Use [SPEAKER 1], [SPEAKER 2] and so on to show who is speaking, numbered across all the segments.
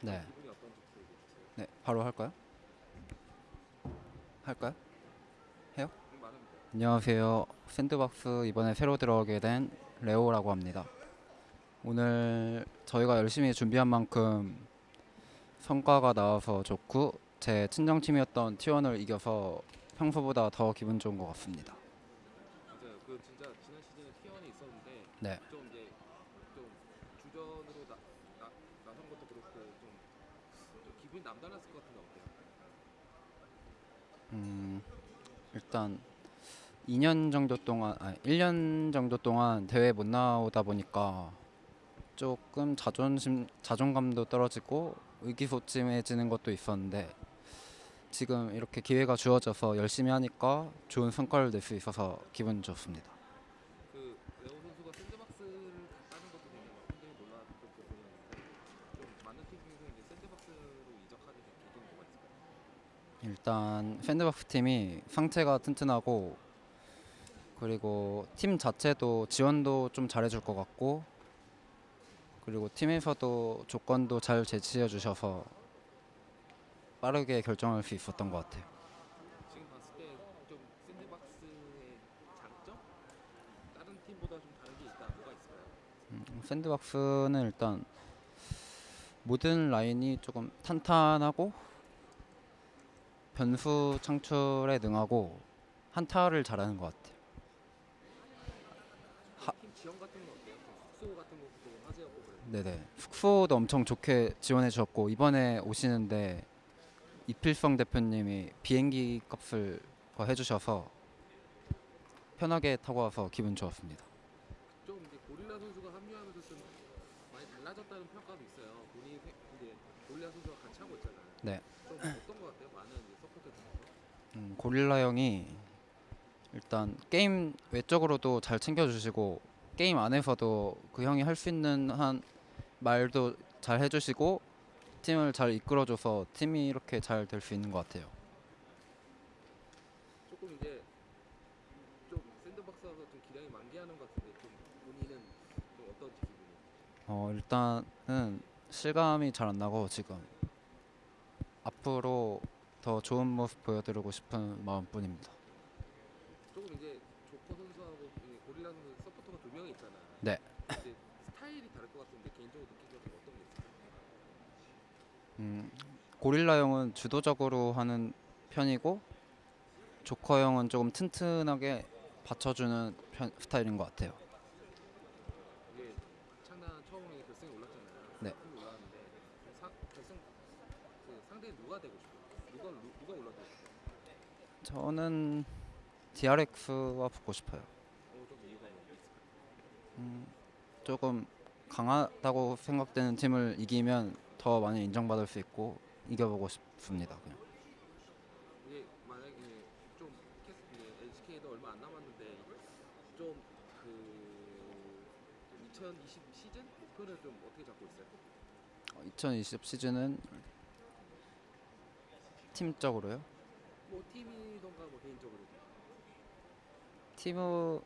[SPEAKER 1] 네.
[SPEAKER 2] 기분이 어떤지 모르겠어요.
[SPEAKER 1] 네, 바로 할까요? 할까요?
[SPEAKER 2] 음, 말하면 돼요.
[SPEAKER 1] 안녕하세요. 샌드박스 이번에 새로 들어오게 된 레오라고 합니다. 오늘 저희가 열심히 준비한 만큼 성과가 나와서 좋고 제 친정팀이었던 T1을 이겨서 평소보다 더 기분 좋은 것 같습니다.
[SPEAKER 2] 맞아요. 그 진짜 지난 시즌에 T1이 있었는데
[SPEAKER 1] 네.
[SPEAKER 2] 좀 이제 좀 주전으로 나, 나, 나선 것도 그렇고 좀, 좀 기분이 남달랐을 것 같은데 어때요?
[SPEAKER 1] 음, 일단 2년 정도 동안, 아니 1년 정도 동안 대회 못 나오다 보니까 조금 자존심, 자존감도 떨어지고 의기소침해지는 것도 있었는데 지금 이렇게 기회가 주어져서 열심히 하니까 좋은 성과를 낼 수 있어서 기분 좋습니다.
[SPEAKER 2] 그 레오 선수가 샌드박스를 갔다는 것도 굉장히 굉장히 놀랐던 부분이었는데 좀 많은 팀 중에서 이제 샌드박스로 이적하게 된 계기는 뭐가 있을까요?
[SPEAKER 1] 일단 샌드박스 팀이 상체가 튼튼하고 그리고 팀 자체도 지원도 좀 잘해줄 것 같고 그리고 팀에서도 조건도 잘 제시해 주셔서 빠르게 결정할 수 있었던 것 같아요.
[SPEAKER 2] 지금 봤을 때 좀 샌드박스의 장점? 다른 팀보다 좀 다른 게 있다. 뭐가 있을까요?
[SPEAKER 1] 음, 샌드박스는 일단 모든 라인이 조금 탄탄하고 변수 창출에 능하고 한타를 잘하는 것 같아요. 하-
[SPEAKER 2] 그래요.
[SPEAKER 1] 네네 숙소도 엄청 좋게 지원해 주셨고 이번에 오시는데 이필성 대표님이 비행기 값을 더 해주셔서 편하게 타고 와서 기분 좋았습니다.
[SPEAKER 2] 좀 이제 고릴라 선수가 합류하면서 좀 많이 달라졌다는 평가도 있어요. 본인이 세- 이제 고릴라 선수가 같이 하고 있잖아요.
[SPEAKER 1] 네.
[SPEAKER 2] 좀 어떤 것 같아요? 많은 이제 서포터 중에서.
[SPEAKER 1] 음, 고릴라 형이 일단 게임 외적으로도 잘 챙겨주시고 게임 안에서도 그 형이 할 수 있는 한 말도 잘 해주시고 팀을 잘 이끌어줘서 팀이 이렇게 잘 될 수 있는 것 같아요.
[SPEAKER 2] 조금 이제 좀 샌드박스 와서 좀 기량이 만개하는 것 같은데 좀 본인은 좀 어떤지 기분이.
[SPEAKER 1] 어 일단은 실감이 잘 안 나고 지금 앞으로 더 좋은 모습 보여드리고 싶은 마음뿐입니다.
[SPEAKER 2] 조금 이제 조커 선수하고 이 고릴라 선수 서포터가 두 명이 있잖아요.
[SPEAKER 1] 네.
[SPEAKER 2] 이제 스타일이 다를 것 같은데 개인적으로 느끼기가 좀 어떤 게 있어요?
[SPEAKER 1] 음, 고릴라 형은 주도적으로 하는 편이고 조커 형은 조금 튼튼하게 받쳐주는 편, 스타일인 것 같아요.
[SPEAKER 2] 이게 창단 처음에 결승에 올랐잖아요.
[SPEAKER 1] 네.
[SPEAKER 2] 팀이 올랐는데 좀 사, 결승 그 상대 누가 되고 싶어요? 누가 누- 누가 올라가고 싶어요?
[SPEAKER 1] 저는 DRX와 붙고 싶어요.
[SPEAKER 2] 어, 좀 이유가 뭐 있을까요?
[SPEAKER 1] 음, 조금 강하다고 생각되는 팀을 이기면 더 많이 인정받을 수 있고 이겨보고 싶습니다. 그냥.
[SPEAKER 2] 이게 만약에 좀 LCK도 얼마 안 남았는데 좀그 2020 시즌 목표를 좀 어떻게 잡고 있어요?
[SPEAKER 1] 2020 시즌은 팀적으로요.
[SPEAKER 2] 뭐 팀이던가 뭐 개인적으로
[SPEAKER 1] 팀은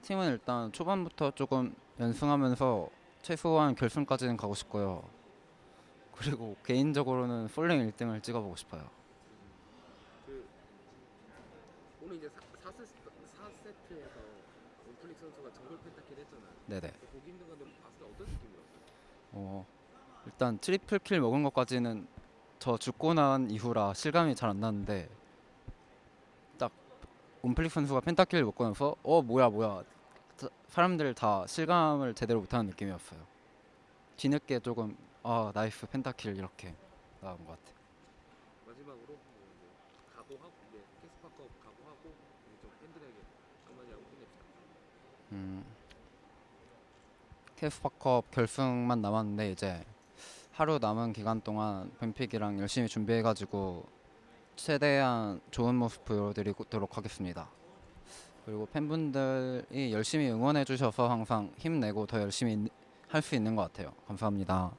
[SPEAKER 1] 팀은 일단 초반부터 조금 연승하면서 최소한 결승까지는 가고 싶고요. 그리고 개인적으로는 솔랭 1등을 찍어보고 싶어요.
[SPEAKER 2] 그 오늘 이제 4, 세 4세트에서 온플릭 선수가 정글 pentakill 했잖아요.
[SPEAKER 1] 네네.
[SPEAKER 2] 그 보기 힘든 건데 봤을 때 어떤 느낌이었어요?
[SPEAKER 1] 어, 일단 triple kill 먹은 것까지는 저 죽고 난 이후라 실감이 잘 안 나는데 딱 온플릭 선수가 pentakill 먹고 나서 어 뭐야 뭐야 자- 사람들 다 실감을 제대로 못하는 느낌이었어요. 뒤늦게 조금 아 nice pentakill 이렇게 나온 것 같아요.
[SPEAKER 2] 마지막으로 각오하고 이제 케스파컵 각오하고 좀 팬들에게 한마디 하고 끝냅시다.
[SPEAKER 1] 음, 캐스파컵 결승만 남았는데 이제 하루 남은 기간 동안 뱀픽이랑 열심히 준비해가지고 최대한 좋은 모습 보여드리도록 하겠습니다. 그리고 팬분들이 열심히 응원해 주셔서 항상 힘내고 더 열심히 할 수 있는 것 같아요. 감사합니다.